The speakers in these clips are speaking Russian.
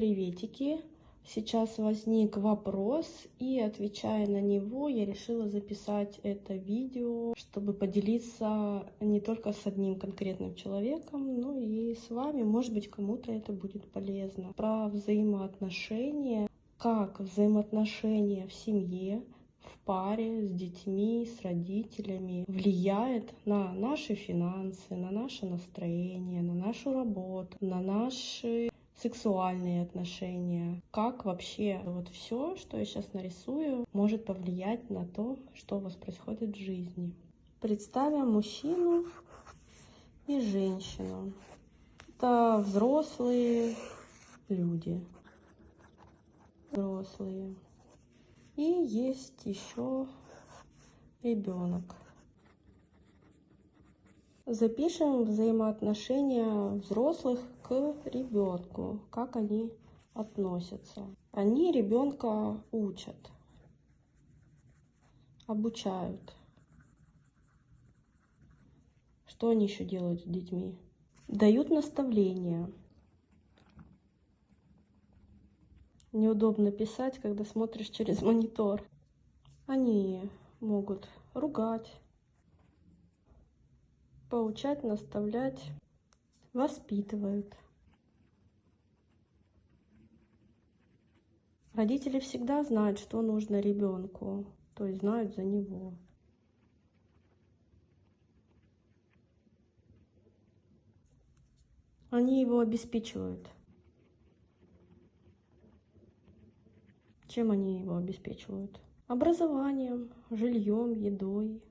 Приветики! Сейчас возник вопрос, и отвечая на него, я решила записать это видео, чтобы поделиться не только с одним конкретным человеком, но и с вами. Может быть, кому-то это будет полезно. Про взаимоотношения, как взаимоотношения в семье, в паре, с детьми, с родителями влияет на наши финансы, на наше настроение, на нашу работу, на наши сексуальные отношения, как вообще вот все, что я сейчас нарисую, может повлиять на то, что у вас происходит в жизни. Представим мужчину и женщину. Это взрослые люди. Взрослые. И есть еще ребенок. Запишем взаимоотношения взрослых к ребенку, как они относятся. Они ребенка учат, обучают. Что они еще делают с детьми? Дают наставления. Неудобно писать, когда смотришь через монитор. Они могут ругать, поучать, наставлять, воспитывают. Родители всегда знают, что нужно ребенку, то есть знают за него. Они его обеспечивают. Чем они его обеспечивают? Образованием, жильем, едой,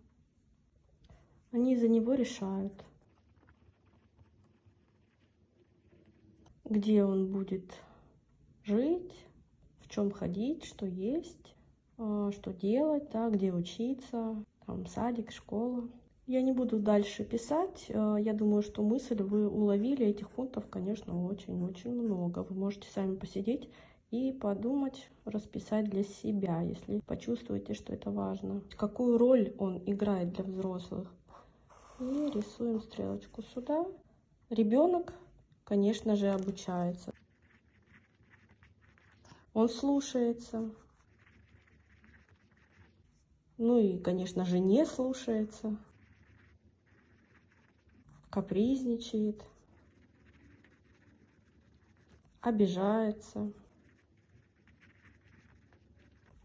они за него решают, где он будет жить, в чем ходить, что есть, а, что делать, да, где учиться, там садик, школа. Я не буду дальше писать. А, я думаю, что мысль вы уловили. Этих пунктов, конечно, очень-очень много. Вы можете сами посидеть и подумать, расписать для себя, если почувствуете, что это важно. Какую роль он играет для взрослых? И рисуем стрелочку сюда. Ребенок, конечно же, обучается. Он слушается. Ну и, конечно же, не слушается. Капризничает. Обижается.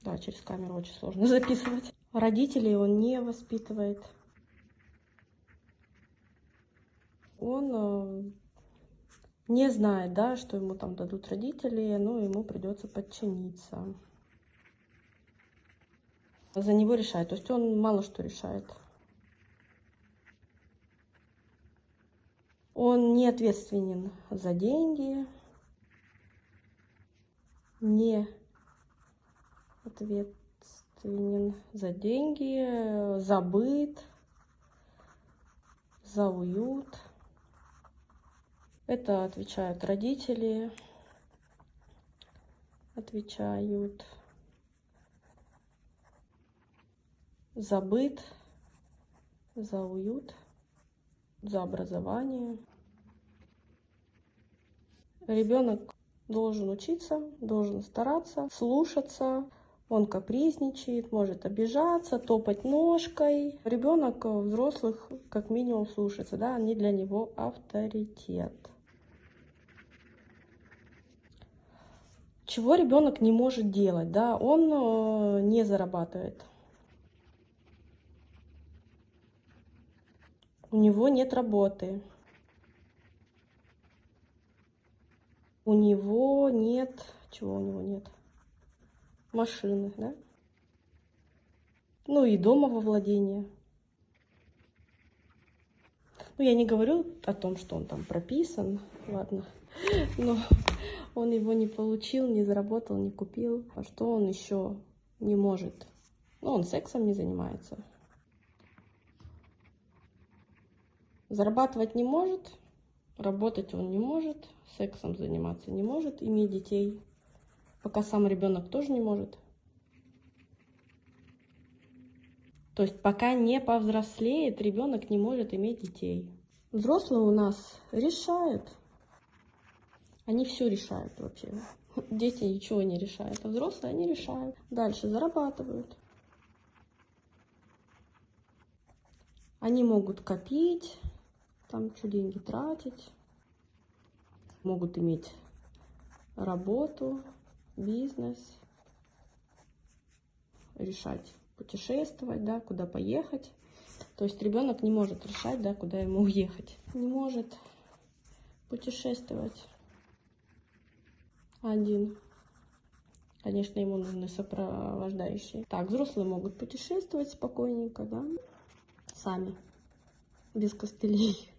Да, через камеру очень сложно записывать. Родителей он не воспитывает. Он э, не знает, да, что ему там дадут родители, но ему придется подчиниться. За него решает. То есть он мало что решает. Он не ответственен за деньги, не ответственен за деньги, за быт, за уют. Это отвечают родители, отвечают за быт, за уют, за образование. Ребенок должен учиться, должен стараться, слушаться. Он капризничает, может обижаться, топать ножкой. Ребенок взрослых как минимум слушается, да, они для него авторитет. Чего ребенок не может делать, да, он э, не зарабатывает. У него нет работы. У него нет... Чего у него нет? Машины, да? Ну и дома во владении. Ну, я не говорю о том, что он там прописан, ладно. Но он его не получил, не заработал, не купил. А что он еще не может? Ну, он сексом не занимается. Зарабатывать не может, работать он не может, сексом заниматься не может, иметь детей, пока сам ребенок тоже не может. То есть пока не повзрослеет, ребенок не может иметь детей. Взрослые у нас решают, Они все решают вообще. Дети ничего не решают, а взрослые они решают. Дальше зарабатывают. Они могут копить, там что деньги тратить, могут иметь работу, бизнес, решать путешествовать, да, куда поехать. То есть ребенок не может решать, да, куда ему уехать. Не может путешествовать один. Конечно, ему нужны сопровождающие. Так, взрослые могут путешествовать спокойненько, да, сами, без костылей.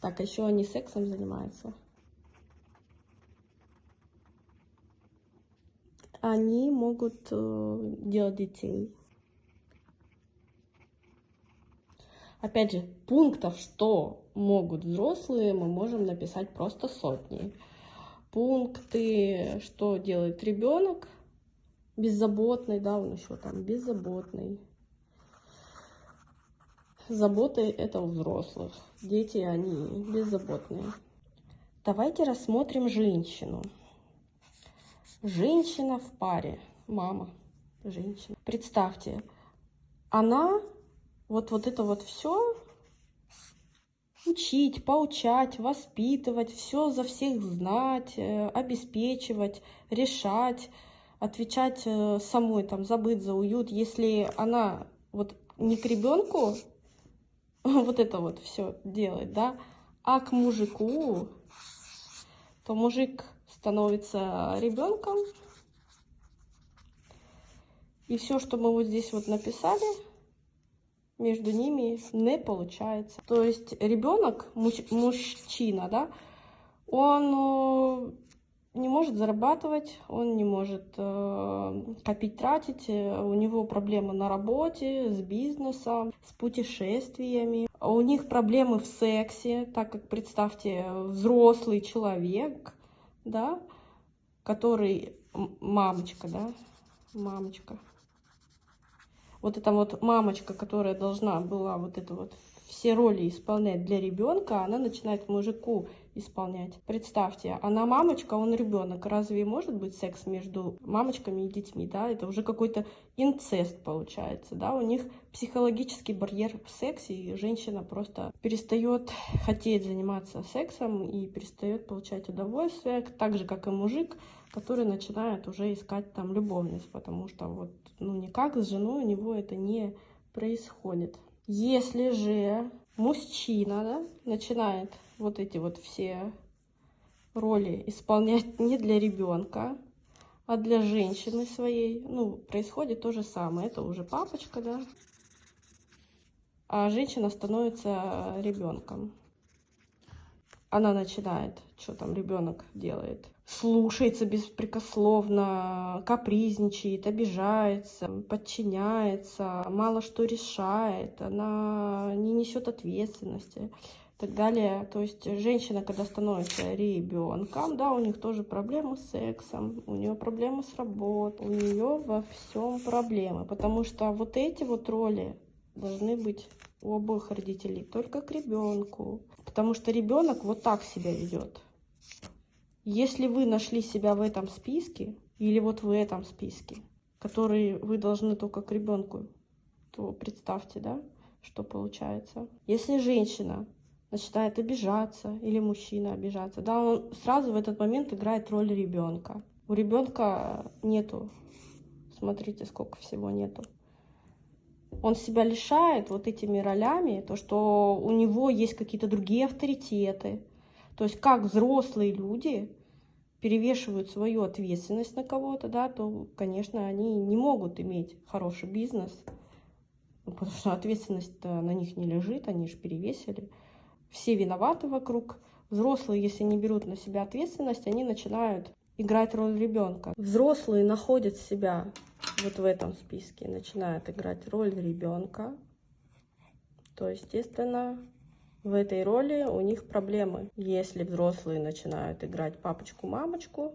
Так, а еще они сексом занимаются. Они могут э, делать детей. Опять же, пунктов, что могут взрослые, мы можем написать просто сотни. Пункты, что делает ребенок, беззаботный, да, он еще там беззаботный. Заботы это у взрослых, дети они беззаботные. Давайте рассмотрим женщину. Женщина в паре, мама, женщина. Представьте, она вот, вот это вот все учить, поучать, воспитывать, все за всех знать, э, обеспечивать, решать, отвечать э, самой там за быт, за уют. Если она вот не к ребенку вот это вот все делает, да, а к мужику, то мужик становится ребенком. И все, что мы вот здесь вот написали, между ними не получается. То есть ребенок, муж, мужчина, да, он э, не может зарабатывать, он не может э, копить, тратить, э, у него проблемы на работе, с бизнесом, с путешествиями, у них проблемы в сексе, так как, представьте, взрослый человек, да, который, мамочка, да, мамочка, вот эта вот мамочка, которая должна была вот это вот все роли исполнять для ребенка, она начинает мужику исполнять. Представьте, она мамочка, он ребенок. Разве может быть секс между мамочками и детьми? Да? Это уже какой-то инцест получается. Да? У них психологический барьер в сексе, и женщина просто перестает хотеть заниматься сексом и перестает получать удовольствие, так же, как и мужик, который начинает уже искать там любовность, потому что вот, ну, никак с женой у него это не происходит. Если же мужчина да, начинает вот эти вот все роли исполнять не для ребенка, а для женщины своей, ну, происходит то же самое. Это уже папочка, да, а женщина становится ребенком она начинает, что там ребенок делает, слушается беспрекословно, капризничает, обижается, подчиняется, мало что решает, она не несет ответственности и так далее. То есть женщина, когда становится ребенком, да, у них тоже проблемы с сексом, у нее проблемы с работой, у нее во всем проблемы, потому что вот эти вот роли должны быть у обоих родителей только к ребенку. Потому что ребенок вот так себя ведет. Если вы нашли себя в этом списке, или вот в этом списке, который вы должны только к ребенку, то представьте, да, что получается. Если женщина начинает обижаться, или мужчина обижаться, да, он сразу в этот момент играет роль ребенка. У ребенка нету, смотрите, сколько всего нету он себя лишает вот этими ролями, то, что у него есть какие-то другие авторитеты. То есть как взрослые люди перевешивают свою ответственность на кого-то, да, то, конечно, они не могут иметь хороший бизнес, ну, потому что ответственность на них не лежит, они же перевесили. Все виноваты вокруг. Взрослые, если не берут на себя ответственность, они начинают играть роль ребенка. Взрослые находят себя вот в этом списке, начинают играть роль ребенка, то, естественно, в этой роли у них проблемы. Если взрослые начинают играть папочку-мамочку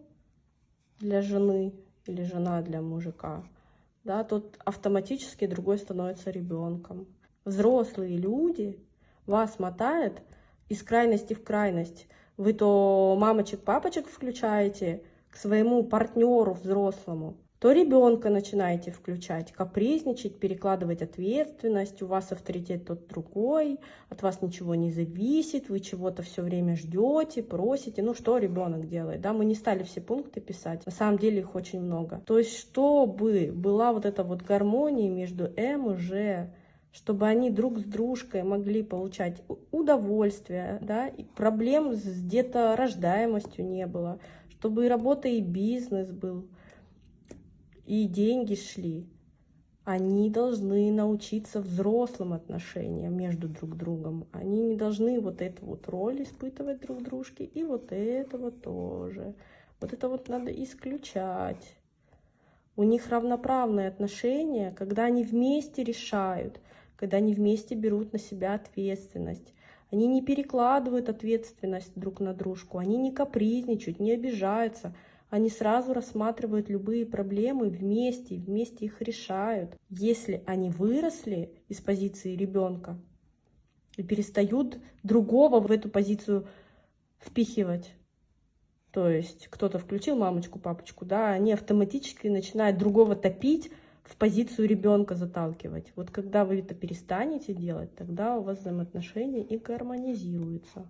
для жены или жена для мужика, да, тут автоматически другой становится ребенком. Взрослые люди вас мотают из крайности в крайность. вы то мамочек, папочек включаете к своему партнеру взрослому, то ребенка начинаете включать, капризничать, перекладывать ответственность, у вас авторитет тот другой, от вас ничего не зависит, вы чего-то все время ждете, просите. Ну, что ребенок делает? Да, мы не стали все пункты писать, на самом деле их очень много. То есть, чтобы была вот эта вот гармония между М и Ж, чтобы они друг с дружкой могли получать удовольствие, да, и проблем с деторождаемостью не было, чтобы и работа, и бизнес был и деньги шли, они должны научиться взрослым отношениям между друг другом. Они не должны вот эту вот роль испытывать друг дружке, и вот этого тоже. Вот это вот надо исключать. У них равноправные отношения, когда они вместе решают, когда они вместе берут на себя ответственность. Они не перекладывают ответственность друг на дружку, они не капризничают, не обижаются – они сразу рассматривают любые проблемы вместе, вместе их решают. Если они выросли из позиции ребенка и перестают другого в эту позицию впихивать, то есть кто-то включил мамочку, папочку, да, они автоматически начинают другого топить, в позицию ребенка заталкивать. Вот когда вы это перестанете делать, тогда у вас взаимоотношения и гармонизируются.